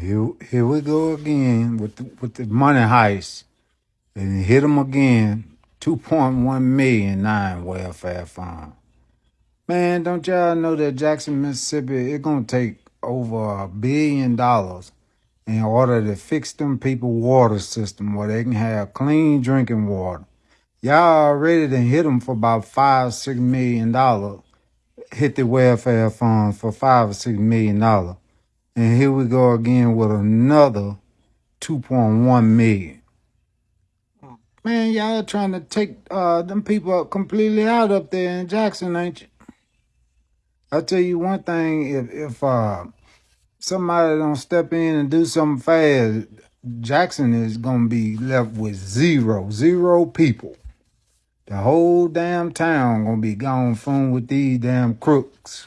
Here, here we go again with the, with the money heist, and hit them again. Two point one million nine welfare fund. Man, don't y'all know that Jackson, Mississippi, it's gonna take over a billion dollars in order to fix them people water system where they can have clean drinking water. Y'all already done hit them for about five, six million dollars. Hit the welfare fund for five or six million dollars. And here we go again with another 2.1 million. Man, y'all trying to take uh them people completely out up there in Jackson, ain't you? I'll tell you one thing, if if uh somebody don't step in and do something fast, Jackson is gonna be left with zero, zero people. The whole damn town gonna be gone from with these damn crooks.